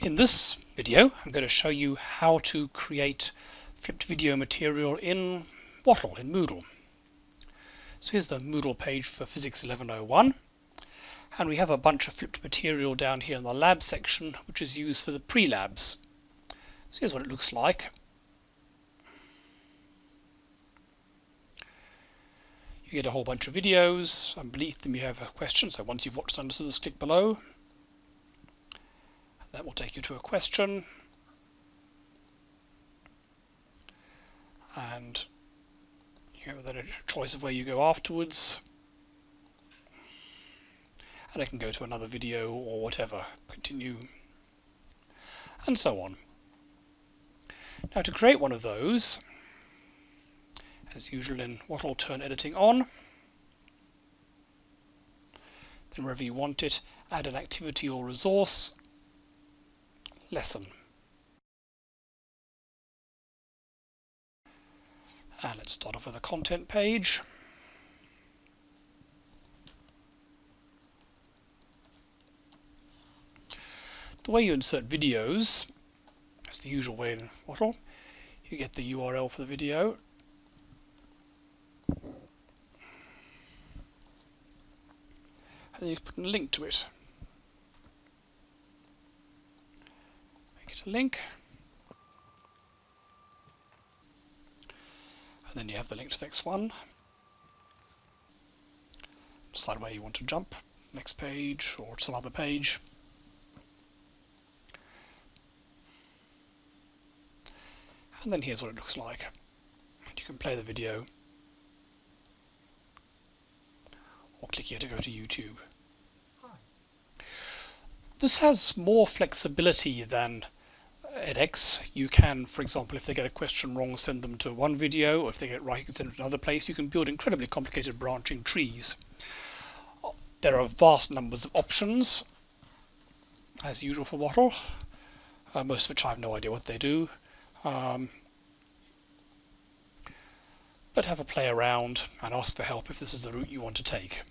In this video I'm going to show you how to create flipped video material in Wattle, in Moodle. So here's the Moodle page for Physics 1101 and we have a bunch of flipped material down here in the lab section which is used for the pre-labs. So here's what it looks like. You get a whole bunch of videos and beneath them you have a question so once you've watched them just click below that will take you to a question. And you have then a choice of where you go afterwards. And I can go to another video or whatever, continue, and so on. Now to create one of those, as usual in what I'll turn editing on, then wherever you want it, add an activity or resource, lesson. And uh, let's start off with a content page. The way you insert videos, is the usual way in Wattle. You get the URL for the video. And then you put a link to it. Link. And then you have the link to the next one. Decide where you want to jump, next page or some other page. And then here's what it looks like. You can play the video or click here to go to YouTube. This has more flexibility than edX, you can, for example, if they get a question wrong, send them to one video, or if they get it right, you can send them to another place. You can build incredibly complicated branching trees. There are vast numbers of options, as usual for Wattle, uh, most of which I have no idea what they do. Um, but have a play around and ask for help if this is the route you want to take.